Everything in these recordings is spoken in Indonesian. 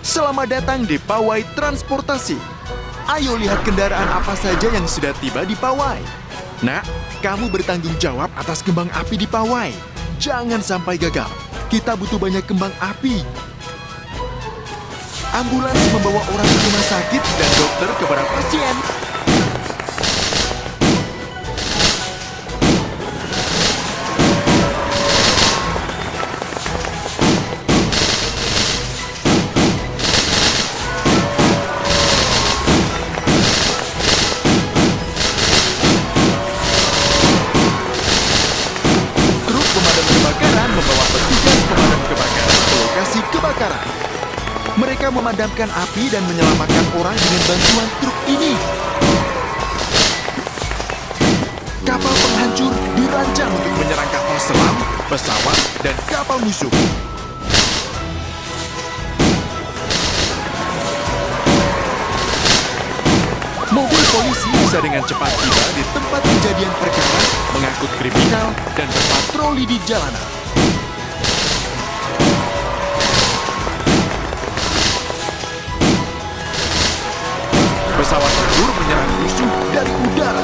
Selamat datang di Pawai Transportasi. Ayo lihat kendaraan apa saja yang sudah tiba di Pawai. Nak, kamu bertanggung jawab atas kembang api di Pawai. Jangan sampai gagal. Kita butuh banyak kembang api. Ambulans membawa orang ke rumah sakit dan dokter ke para pasien. Kebakaran. Mereka memadamkan api dan menyelamatkan orang dengan bantuan truk ini. Kapal penghancur dirancang untuk menyerang kapal selam, pesawat, dan kapal musuh. Mobil polisi bisa dengan cepat tiba di tempat kejadian perkara, mengangkut kriminal, dan berpatroli di jalanan. Pesawat tempur menyerang musuh dari udara.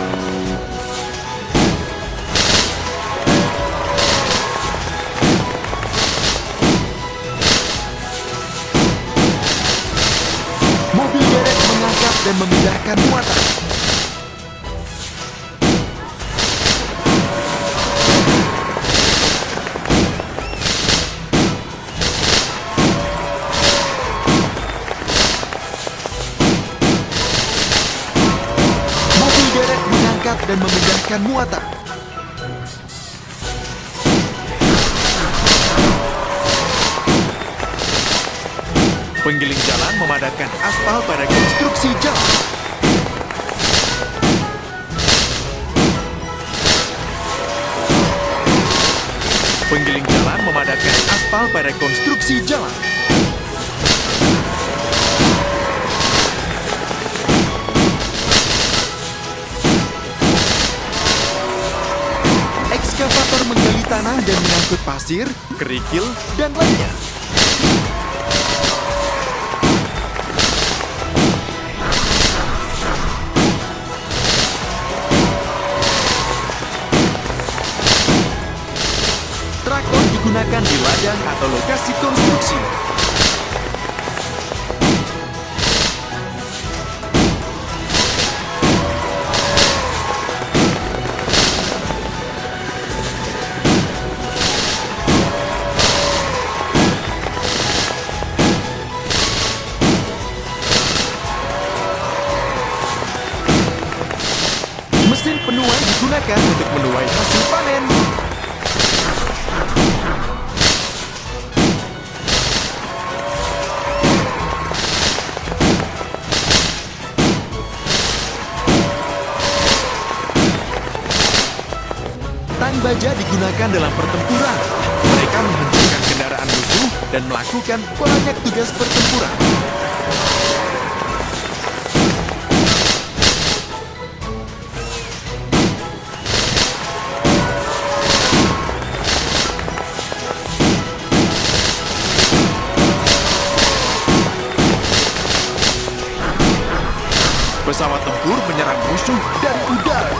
Dan memindahkan muatan. Penggiling jalan memadatkan aspal pada konstruksi jalan. Penggiling jalan memadatkan aspal pada konstruksi jalan. Tanah dan mengangkut pasir, kerikil, dan lainnya. Traktor digunakan di ladang atau lokasi konstruksi. Digunakan untuk menuai hasil panen. Tang baja digunakan dalam pertempuran. Mereka menghancurkan kendaraan musuh dan melakukan banyak tugas pertempuran. Pesawat tempur menyerang musuh dari udara.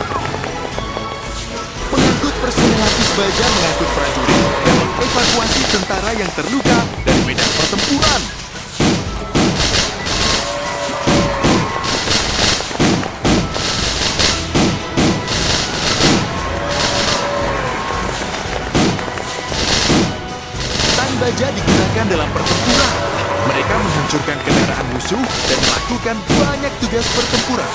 Pengangkut personel baja mengangkut prajurit dan mengevakuasi tentara yang terluka dari medan pertempuran. Tang baja digunakan dalam pertempuran. Mereka menghancurkan kendaraan musuh dan melakukan banyak tugas pertempuran.